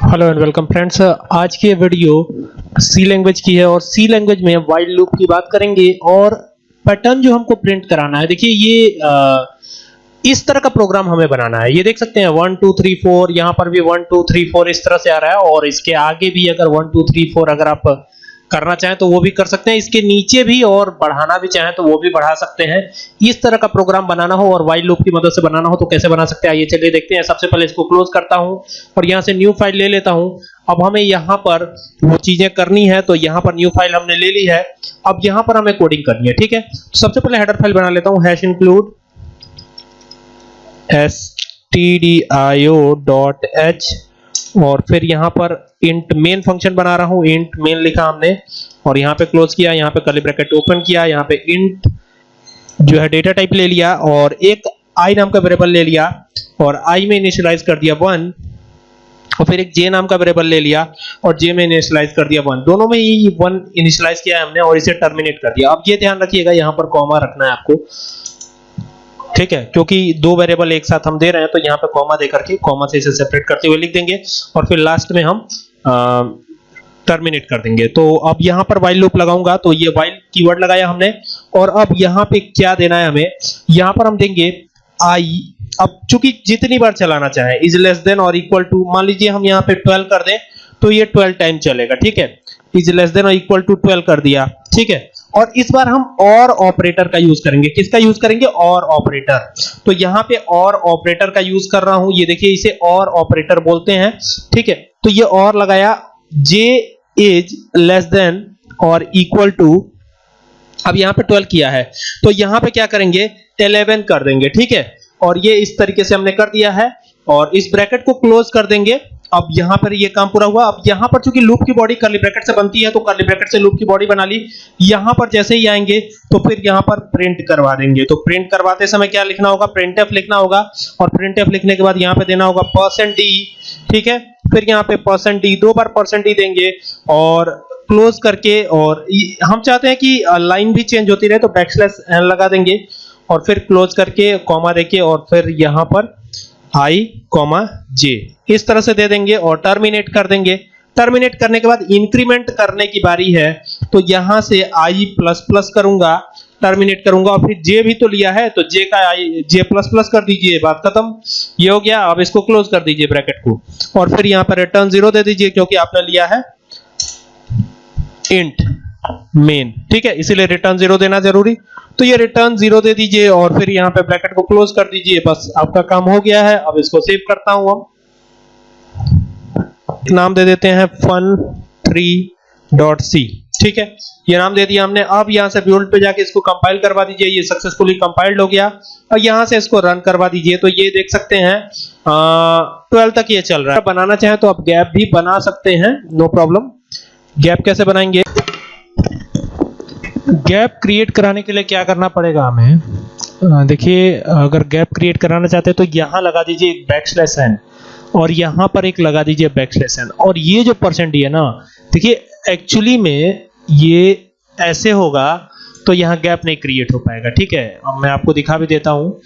Hello and welcome friends आज की video सी language की है और सी लैंग्वेज में वाइल्ड लूप की बात करेंगे और पैटर्न जो हमको प्रिंट कराना है। देखिए ये आ, इस तरह का प्रोग्राम हमें बनाना है। ये देख सकते हैं वन टू थ्री फोर यहाँ पर भी वन टू थ्री फोर इस तरह से आ रहा है और इसके आगे भी अगर वन टू थ्री फोर अगर आप करना चाहें तो वो भी कर सकते हैं। इसके नीचे भी और बढ़ाना भी चाहें तो वो भी बढ़ा सकते हैं। इस तरह का प्रोग्राम बनाना हो और वाइल लूप की मदद से बनाना हो तो कैसे बना सकते हैं? आइए चलिए देखते हैं। सबसे पहले इसको क्लोज करता हूँ और यहाँ से न्यू फ़ाइल ले लेता हूँ। अब हमें यहाँ पर वो चीज़ें करनी है तो यहाँ पर न्यू फ़ाइल हमने ले ली है। अब यहाँ पर हमें कोडिंग करनी है, ठीक है? सबसे पहले हेडर फ़ाइल बना लेता हूँ। हैश इंक्लूड stdio.h और फिर यहाँ पर इंट मेन फ़ंक्शन बना रहा हूँ। इंट मेन लिखा हमने और यहाँ पे क्लोज किया, यहाँ पे कर्ली ब्रैकेट ओपन किया, यहाँ पे इंट जो है डेटा टाइप ले लिया और एक i नाम का वेरिएबल ले लिया और i में इनिशियलाइज कर दिया 1 और फिर एक j नाम का वेरिएबल ले लिया और j में इनिशियलाइज कर दिया 1 दोनों में ही 1 इनिशियलाइज किया है हमने और इसे टर्मिनेट कर दिया। अब ये ध्यान रखिएगा, यहाँ पर कॉमा रखना है आपको। ठीक है, क्योंकि दो वेरिएबल एक साथ हम दे रहे हैं तो यहाँ पे कॉमा दे करके कॉमा से इसे सेपरेट करते हुए लिख देंगे और फिर लास्ट में हम टर्मिनेट कर देंगे। तो अब यहाँ पर वाइल लूप लगाऊँगा तो ये वाइल कीवर्ड लगाया हमने और अब यहाँ पे क्या देना है हमें? यहाँ पर हम देंगे आई अब चूँकि जितनी बार चलाना चाहे इज़ लेस देन और इक्वल टू मान लीजिए हम यहाँ पे 12 कर दें तो ये 12 टाइम चलेगा, ठीक है? इज़ लेस देन और इक्वल टू 12 कर दिया, ठीक है? और इस बार हम और ऑपरेटर का यूज़ करेंगे। किसका यूज़ करेंगे? और ऑपरेटर तो यहाँ पे और ऑपरेटर का यूज़ कर रहा हूँ। ये देखिए, इसे और ऑपरेटर बोलते हैं। ठीक है? तो ये और लगाया। जे इज़ लेस देन और इक्वल टू अब यहाँ पे 12 किया है। तो यहाँ पे क्या करेंगे? 11 कर देंगे। ठीक है? और ये इस तरीके से हमने कर दिया है। और इस ब्रैकेट को क्लोज कर देंगे। अब यहाँ पर ये काम पूरा हुआ। अब यहाँ पर चूँकि लूप की बॉडी कर्ली ब्रैकेट से बनती है तो कर्ली ब्रैकेट से लूप की बॉडी बना ली। यहाँ पर जैसे ही आएँगे तो फिर यहाँ पर प्रिंट करवा देंगे। तो प्रिंट करवाते समय क्या लिखना होगा? प्रिंटफ लिखना होगा और प्रिंटफ लिखने के बाद यहाँ पे देना होगा परसेंट डी ठीक है? फिर यहाँ पे परसेंट डी दो बार परसेंट डी देंगे और क्लोज करके और हम चाहते हैं कि लाइन भी चेंज होती रहे तो बैकस्लैश एन लगा देंगे और फिर क्लोज करके कॉमा देके और फिर यहाँ पर आई कॉमा जे इस तरह से दे देंगे और टर्मिनेट कर देंगे। टर्मिनेट करने के बाद इंक्रीमेंट करने की बारी है। तो यहाँ से आई प्लस प्लस करूँगा टर्मिनेट करूँगा और फिर जे भी तो लिया है तो जे का आई जे प्लस प्लस कर दीजिए, बात खत्म। ये हो गया, अब इसको क्लोज कर दीजिए ब्रैकेट को। और फिर यहाँ पर रिटर्न ज़ीरो दे दीजिए, क्योंकि आपने लिया है। इंट मेन ठीक है? इसीलिए रिटर्न ज़ीरो देना ज़रूरी। तो ये रिटर्न ज़ीरो दे दीजिए और फिर यहाँ पे ब्रैकेट को क्लोज कर दीजिए। बस आपका काम हो गया है। अब इसको सेव करता हूँ हम नाम दे देते हैं फन थ्री डॉट सी ठीक है? ये नाम दे दिया हमने। अब यहाँ से बिल्ड पे जाके इसको कंपाइल करवा दीजिए। ये सक्सेसफुली कंपाइल्ड हो गया। और यहाँ से इसको रन करवा दीजिए। तो ये देख सकते हैं ट्वेल्व तक ये चल रहा है। बनाना चाहे तो आप गैप भी बना सकते हैं। नो प्रॉब्लम गैप कैसे बनाएँगे? गैप क्रिएट कराने के लिए क्या करना पड़ेगा हमें? देखिए अगर गैप क्रिएट कराना चाहते हैं तो यहाँ लगा दीजिए एक बैक स्लैश एन और यहाँ पर एक लगा दीजिए बैक स्लैश एन और ये जो परसेंट है ना देखिए एक्चुअली में ये ऐसे होगा तो यहाँ गैप नहीं क्रिएट हो पाएगा ठीक है? अब मैं आपको दिखा भी देता हूँ।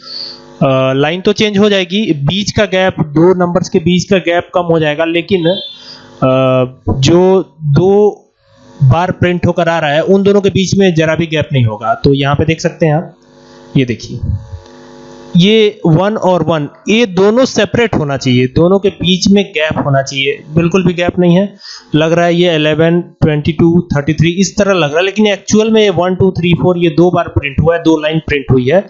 लाइन तो चेंज हो जाएगी बीच का गैप दो नंबर्स के बीच का गैप कम हो जाएगा लेकिन आ, जो दो बार प्रिंट होकर आ रहा है, उन दोनों के बीच में जरा भी गैप नहीं होगा। तो यहाँ पे देख सकते हैं आप, ये देखिए। ये वन और वन ये दोनों सेपरेट होना चाहिए, दोनों के बीच में गैप होना चाहिए। बिल्कुल भी गैप नहीं है। लग रहा है ये 11 22 33 इस तरह लग रहा है, लेकिन एक्चुअल में ये 1 2 3 4 ये दो बार प्रिंट हुआ है, दो लाइन प्रिंट हुई है।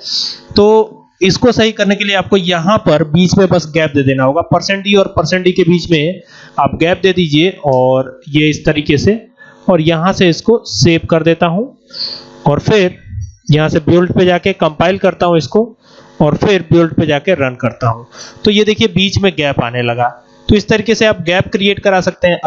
तो इसको सही करने के लिए आपको यहाँ पर बीच में बस गैप दे देना होगा। परसेंट डी और परसेंट डी के बीच में आप गैप दे दीजिए और ये इस तरीके से और यहाँ से इसको सेव कर देता हूँ। और फिर यहाँ से बिल्ड पे जाके कंपाइल करता हूँ इसको और फिर बिल्ड पे जाके रन करता हूँ। तो ये देखिए बीच में गैप आने लगा। तो इस तरीके से आप गैप क्रिएट करा सकते हैं।